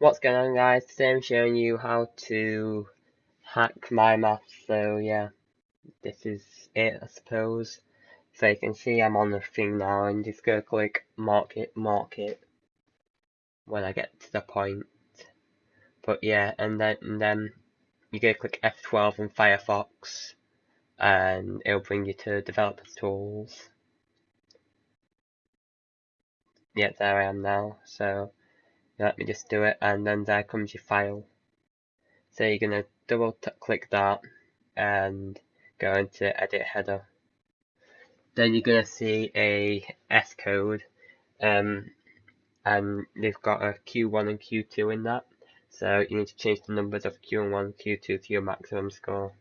what's going on guys, today I'm showing you how to hack my math, so yeah, this is it I suppose. So you can see I'm on the thing now and just go click mark it, mark it, when I get to the point. But yeah, and then, and then you go click F12 in Firefox, and it'll bring you to Developers Tools. Yeah, there I am now, so let me just do it and then there comes your file. So you're going to double click that and go into edit header. Then you're going to see a S code um, and they've got a Q1 and Q2 in that. So you need to change the numbers of Q1 and Q2 to your maximum score.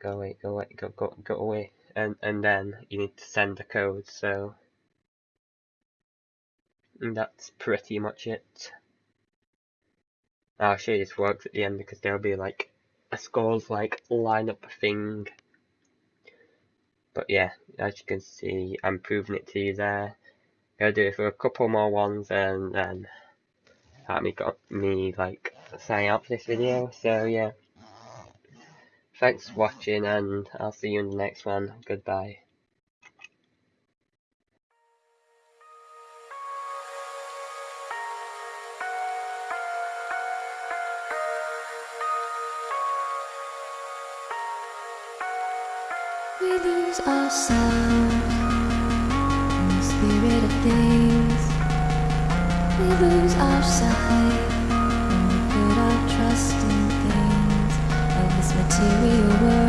Go away go away go go go away. And and then you need to send the code so and that's pretty much it. I'll show you this works at the end because there'll be like a scores like lineup thing. But yeah, as you can see, I'm proving it to you there. I'll do it for a couple more ones and then that me got me like sign out for this video. So yeah. Thanks for watching and I'll see you in the next one. Goodbye. We lose ourselves in the spirit of things. We lose our sight when we put our trust in things of this material world,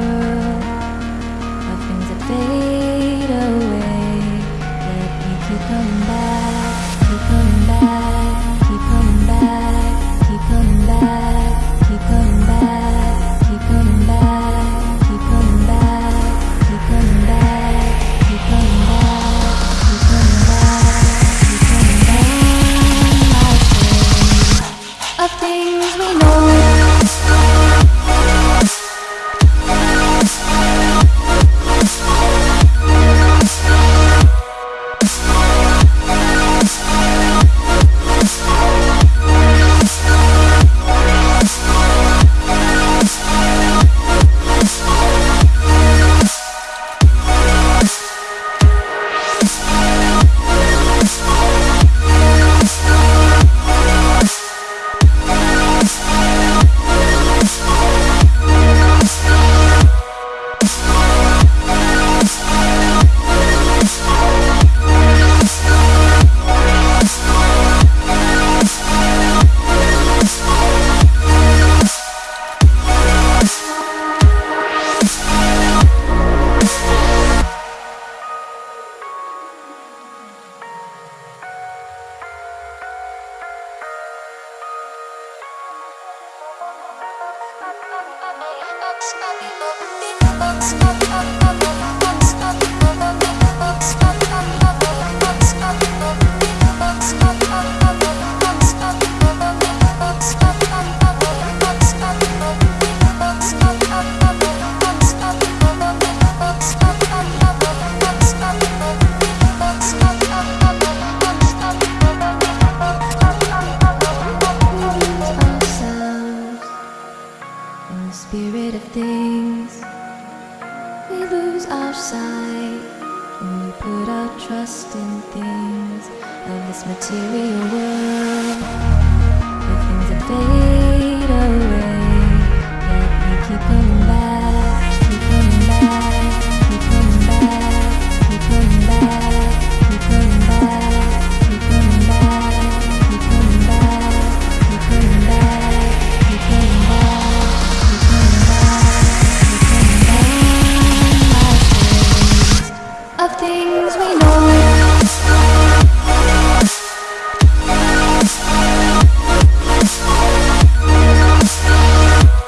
ourselves the spirit of things. We lose our sight when we put our trust in things of this material world, of things that fade.